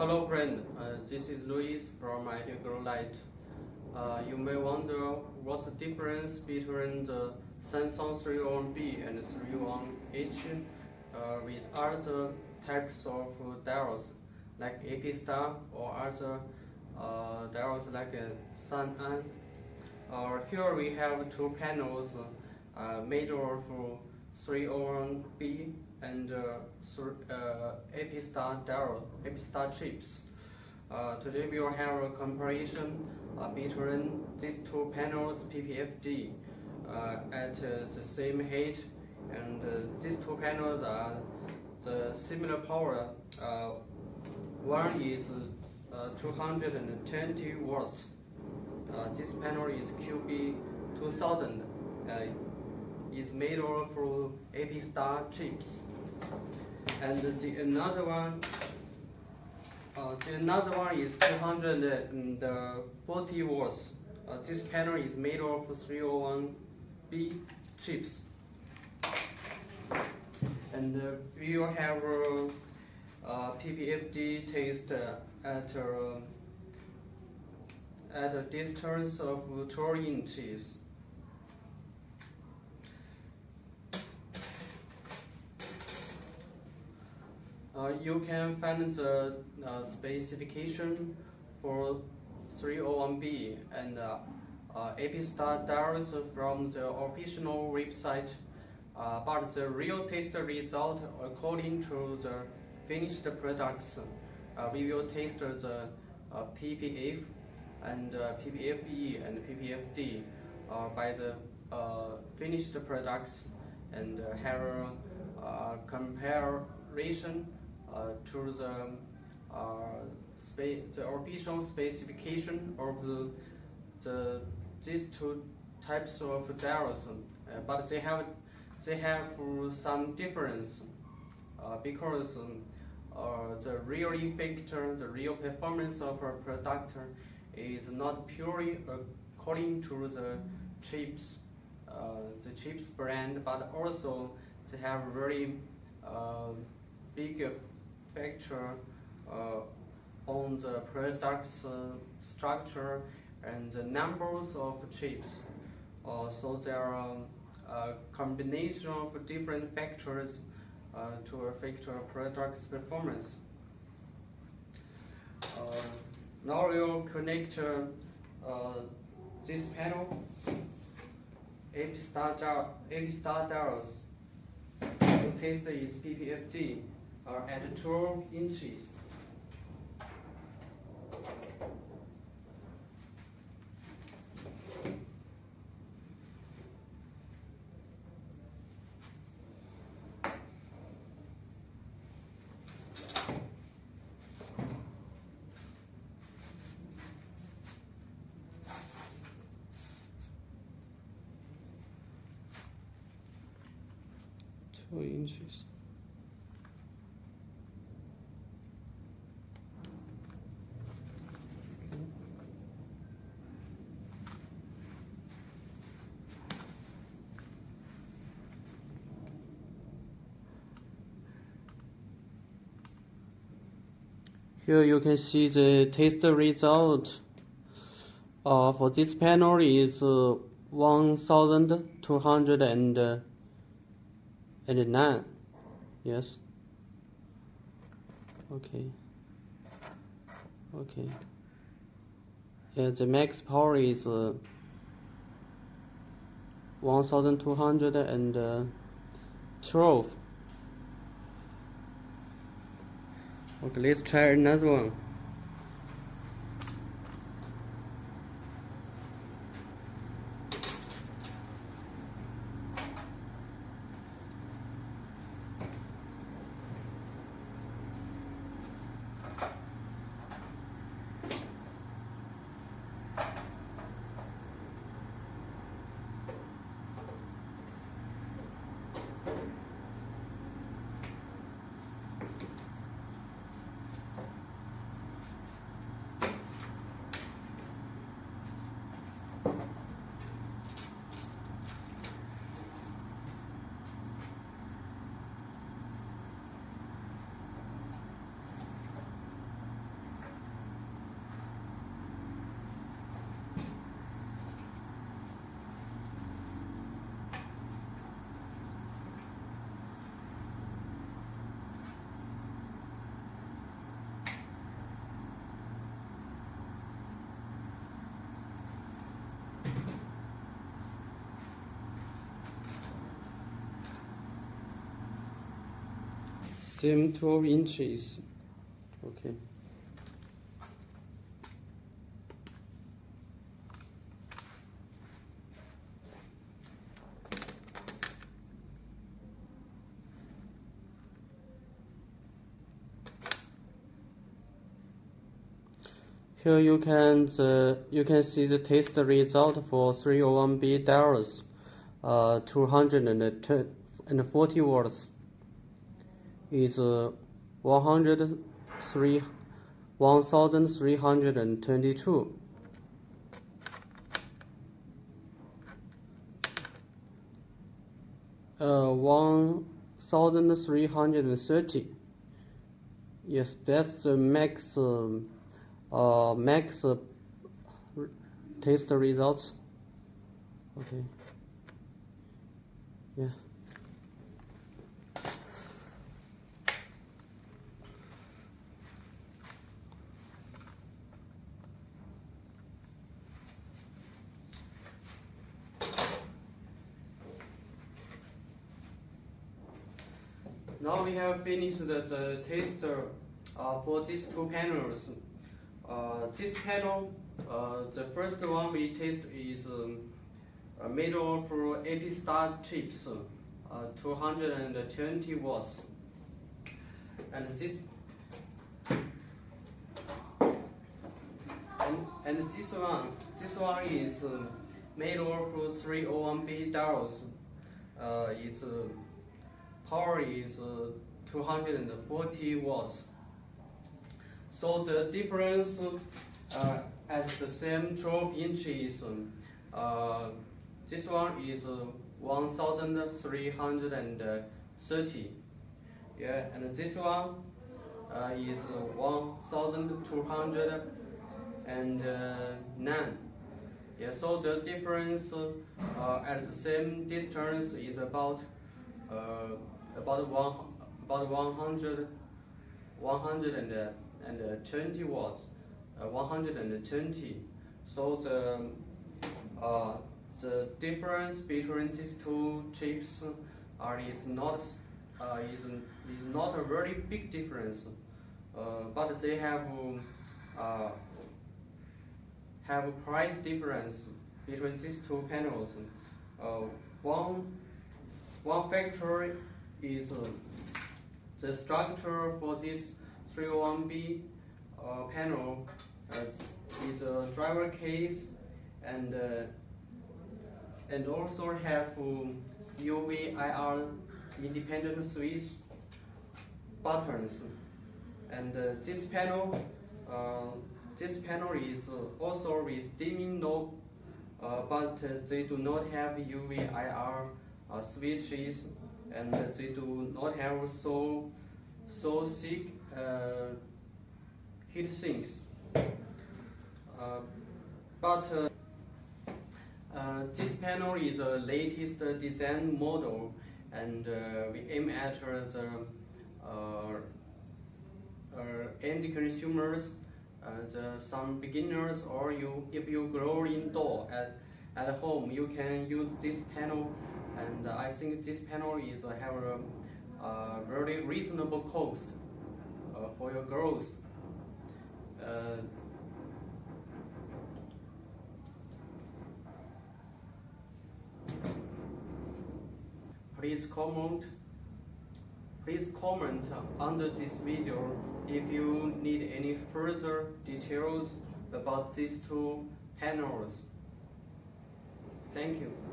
Hello friend, uh, this is Luis from Ideal Light. Uh, you may wonder what's the difference between the Samsung 301B and 301H uh, with other types of diodes like Epistar or other uh, diodes like uh, Sanan. Uh, here we have two panels uh, made of 301B and uh, uh, Epistar diode, Epistar chips. Uh, today we will have a comparison uh, between these two panels PPFD uh, at uh, the same height and uh, these two panels are the similar power. Uh, one is uh, 220 watts. Uh, this panel is QB2000. Uh, is made of Epistar chips. And the another one uh, the another one is 240 watts. Uh, this panel is made of 301B chips. And uh, we will have uh, uh, PPFD test at, uh, at a distance of 12 inches. Uh, you can find the uh, specification for 301B and uh, uh, Epistar diodes from the official website, uh, but the real test result according to the finished products, uh, we will test the uh, PPF and uh, PPFE and PPFD uh, by the uh, finished products and uh, have a uh, comparison uh, to the uh, the official specification of the, the these two types of diodes, uh, but they have they have some difference uh, because um, uh, the real effect, the real performance of a product is not purely according to the chips, uh, the chips brand, but also they have very uh, big factor uh, on the product's uh, structure and the numbers of chips. Uh, so there are a combination of different factors to affect a product's performance. now we'll connect this panel eight star, AP star diodes to test PPFD are at 12 inches. Two inches. Here you can see the test result. Uh, for this panel is uh, 1209 yes? Okay. Okay. Yeah the max power is uh, 1212 Okay, let's try another one. Same 12 inches. Okay. Here you can the, you can see the test result for 301B diodes, uh, 240 watts is uh, 103 1322. Uh, 1330. Yes, that's the max. Um, uh, max uh, test results. Okay. Yeah. Now we have finished the, the test uh, for these two panels. Uh, this panel, uh, the first one we test is made of AP star chips, uh, 220 watts. And this and, and this one, this one is made of 301B diodes. Uh, its uh, power is 240 watts. So the difference uh, at the same 12 inches, uh, this one is uh, 1,330. Yeah, and this one uh, is 1,209. Yeah, so the difference uh, at the same distance is about uh, about one about 100 100 and and uh, 20 watts, uh, 120. So the uh, the difference between these two chips are is not uh, is is not a very big difference, but they have have a price difference between these two panels. Uh, one, one factor is uh, the structure for this 301B uh, panel uh, is a driver case and uh, and also have UV IR independent switch buttons. And uh, this panel, uh, this panel is also with dimming knob, uh, but they do not have UV IR switches, and they do not have so so thick uh, heat sinks. Uh, but uh, this panel is the latest design model and we aim at the end consumers, the, some beginners or you, if you grow indoor at home, you can use this panel and I think this panel is have a, a very reasonable cost uh, for your growth. Uh, please comment please comment under this video if you need any further details about these two panels. Thank you.